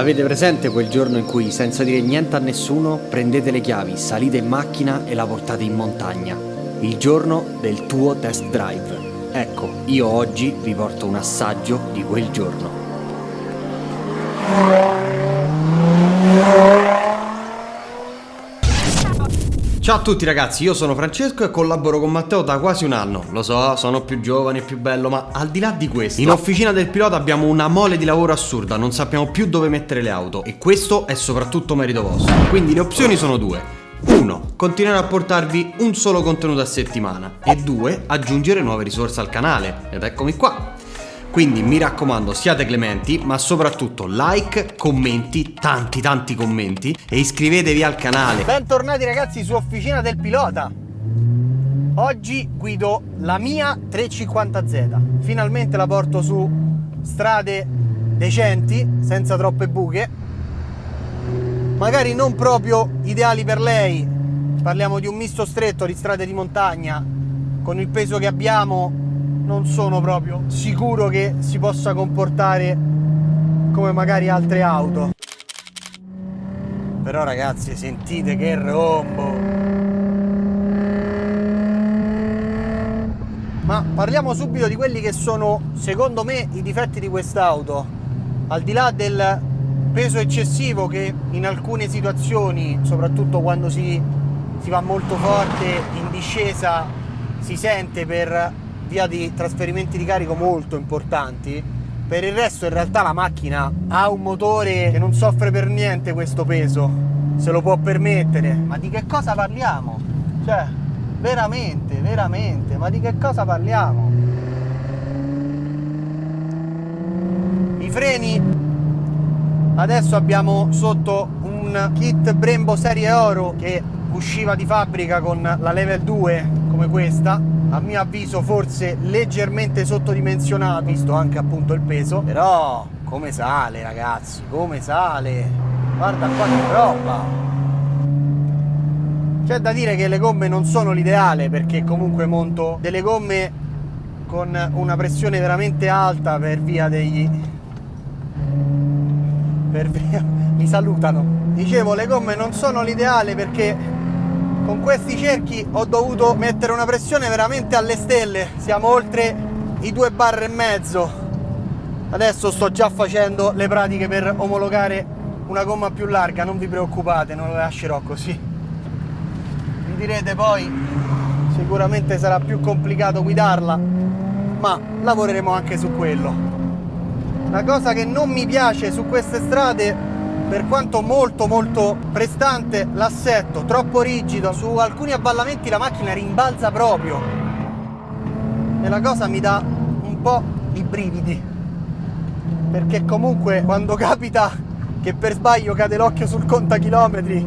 Avete presente quel giorno in cui, senza dire niente a nessuno, prendete le chiavi, salite in macchina e la portate in montagna? Il giorno del tuo test drive. Ecco, io oggi vi porto un assaggio di quel giorno. Ciao a tutti ragazzi, io sono Francesco e collaboro con Matteo da quasi un anno. Lo so, sono più giovane e più bello, ma al di là di questo, in officina del pilota abbiamo una mole di lavoro assurda, non sappiamo più dove mettere le auto e questo è soprattutto merito vostro. Quindi le opzioni sono due. 1. Continuare a portarvi un solo contenuto a settimana e 2. Aggiungere nuove risorse al canale. Ed eccomi qua. Quindi mi raccomando siate clementi ma soprattutto like, commenti, tanti tanti commenti e iscrivetevi al canale. Bentornati ragazzi su Officina del Pilota. Oggi guido la mia 350Z. Finalmente la porto su strade decenti, senza troppe buche. Magari non proprio ideali per lei. Parliamo di un misto stretto di strade di montagna. Con il peso che abbiamo non sono proprio sicuro che si possa comportare come magari altre auto. Però ragazzi sentite che rombo. Ma parliamo subito di quelli che sono secondo me i difetti di quest'auto. Al di là del peso eccessivo che in alcune situazioni soprattutto quando si, si va molto forte in discesa si sente per via di trasferimenti di carico molto importanti. Per il resto in realtà la macchina ha un motore che non soffre per niente questo peso, se lo può permettere. Ma di che cosa parliamo? Cioè, veramente, veramente, ma di che cosa parliamo? I freni adesso abbiamo sotto un kit Brembo serie oro che usciva di fabbrica con la level 2 come questa a mio avviso forse leggermente sottodimensionato visto anche appunto il peso. Però come sale ragazzi? Come sale? Guarda qua che roba! C'è da dire che le gomme non sono l'ideale perché comunque monto delle gomme con una pressione veramente alta per via degli per via mi salutano. Dicevo le gomme non sono l'ideale perché con questi cerchi ho dovuto mettere una pressione veramente alle stelle. Siamo oltre i due bar e mezzo. Adesso sto già facendo le pratiche per omologare una gomma più larga. Non vi preoccupate non lo lascerò così. Mi direte poi sicuramente sarà più complicato guidarla ma lavoreremo anche su quello. La cosa che non mi piace su queste strade per quanto molto molto prestante l'assetto troppo rigido su alcuni avvallamenti la macchina rimbalza proprio. E la cosa mi dà un po' i brividi. Perché comunque quando capita che per sbaglio cade l'occhio sul contachilometri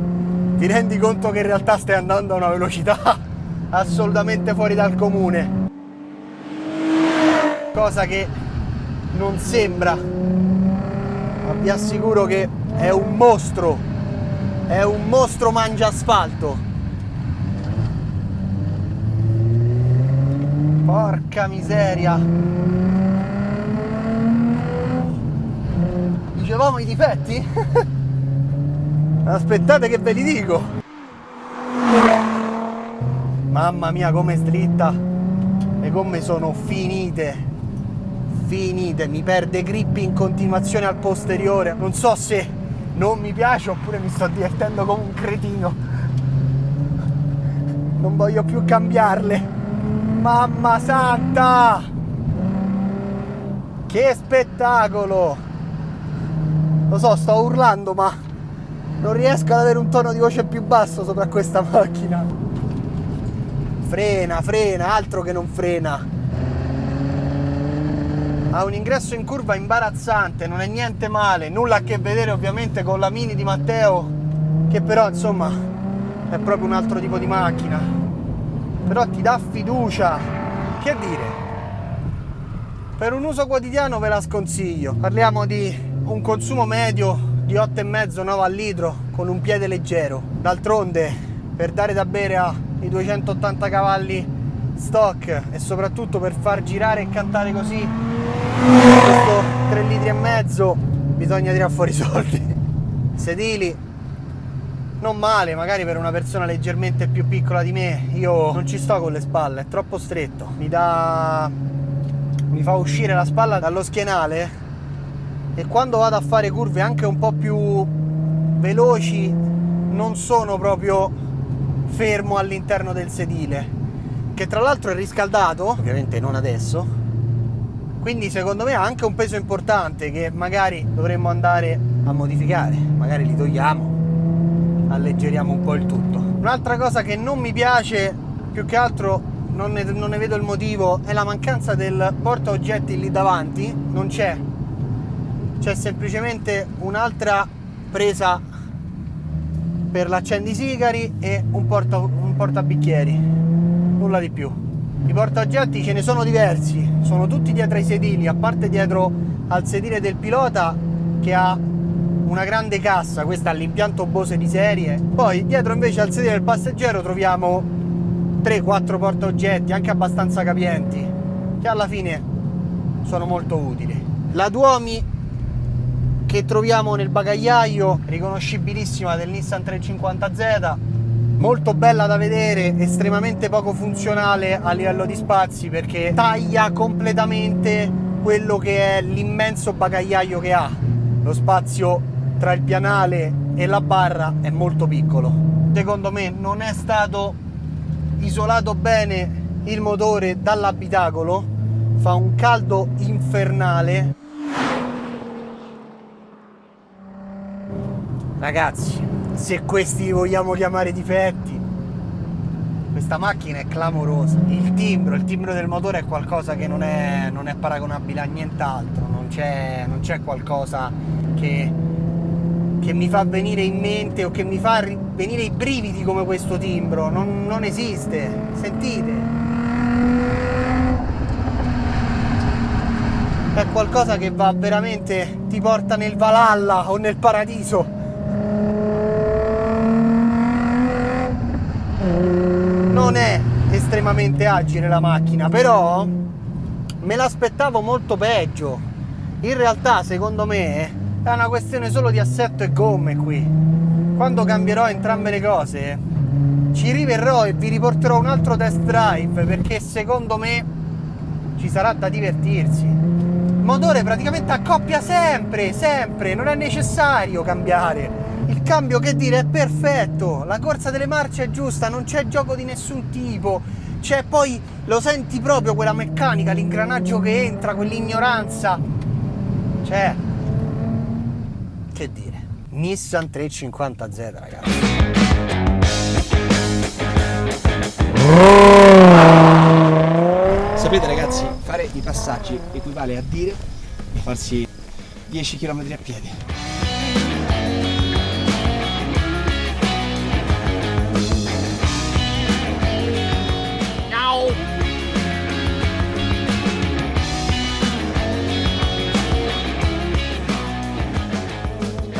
ti rendi conto che in realtà stai andando a una velocità assolutamente fuori dal comune. Cosa che non sembra vi assicuro che è un mostro è un mostro mangia asfalto. Porca miseria. Dicevamo i difetti? aspettate che ve li dico. Mamma mia come slitta le gomme sono finite finite mi perde grip in continuazione al posteriore. Non so se non mi piace oppure mi sto divertendo come un cretino. Non voglio più cambiarle. Mamma santa! Che spettacolo! Lo so sto urlando ma non riesco ad avere un tono di voce più basso sopra questa macchina. Frena frena altro che non frena ha un ingresso in curva imbarazzante, non è niente male, nulla a che vedere ovviamente con la Mini di Matteo, che però insomma è proprio un altro tipo di macchina. Però ti dà fiducia. Che dire? Per un uso quotidiano ve la sconsiglio. Parliamo di un consumo medio di 8,5-9 al litro con un piede leggero. D'altronde, per dare da bere ai 280 cavalli stock e soprattutto per far girare e cantare così questo 3 litri e mezzo bisogna tirare fuori i soldi. Sedili non male, magari per una persona leggermente più piccola di me. Io non ci sto con le spalle, è troppo stretto. Mi dà mi fa uscire la spalla dallo schienale e quando vado a fare curve anche un po' più veloci non sono proprio fermo all'interno del sedile che tra l'altro è riscaldato ovviamente non adesso quindi secondo me ha anche un peso importante che magari dovremmo andare a modificare. Magari li togliamo alleggeriamo un po' il tutto. Un'altra cosa che non mi piace più che altro non ne, non ne vedo il motivo, è la mancanza del porta oggetti lì davanti, non c'è, c'è semplicemente un'altra presa per l'accendisigari e un, porta, un portabicchieri, nulla di più. I portaoggetti ce ne sono diversi, sono tutti dietro ai sedili, a parte dietro al sedile del pilota che ha una grande cassa, questa è l'impianto Bose di serie. Poi dietro invece al sedile del passeggero troviamo 3-4 portaoggetti anche abbastanza capienti che alla fine sono molto utili. La Duomi che troviamo nel bagagliaio riconoscibilissima del Nissan 350Z molto bella da vedere estremamente poco funzionale a livello di spazi perché taglia completamente quello che è l'immenso bagagliaio che ha. Lo spazio tra il pianale e la barra è molto piccolo. Secondo me non è stato isolato bene il motore dall'abitacolo. Fa un caldo infernale. Ragazzi se questi vogliamo chiamare difetti questa macchina è clamorosa il timbro, il timbro del motore è qualcosa che non è, non è paragonabile a nient'altro non c'è, qualcosa che che mi fa venire in mente o che mi fa venire i brividi come questo timbro. Non, non esiste. Sentite. È qualcosa che va veramente, ti porta nel Valhalla o nel paradiso. Non è estremamente agile la macchina, però me l'aspettavo molto peggio. In realtà, secondo me, è una questione solo di assetto e gomme qui. Quando cambierò entrambe le cose ci riverrò e vi riporterò un altro test drive perché secondo me ci sarà da divertirsi. Il motore praticamente accoppia sempre sempre. Non è necessario cambiare il cambio che dire è perfetto. La corsa delle marce è giusta non c'è gioco di nessun tipo. C'è poi lo senti proprio quella meccanica l'ingranaggio che entra quell'ignoranza. C'è. Che dire? Nissan 350Z ragazzi. Sapete ragazzi fare i passaggi equivale a dire di farsi 10 km a piedi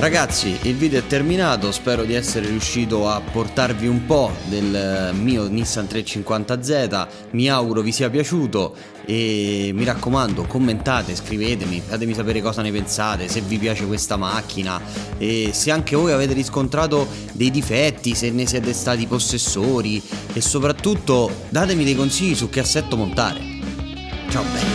Ragazzi, il video è terminato, spero di essere riuscito a portarvi un po' del mio Nissan 350Z, mi auguro vi sia piaciuto e mi raccomando commentate, scrivetemi, fatemi sapere cosa ne pensate, se vi piace questa macchina e se anche voi avete riscontrato dei difetti, se ne siete stati possessori e soprattutto datemi dei consigli su che assetto montare. Ciao belli!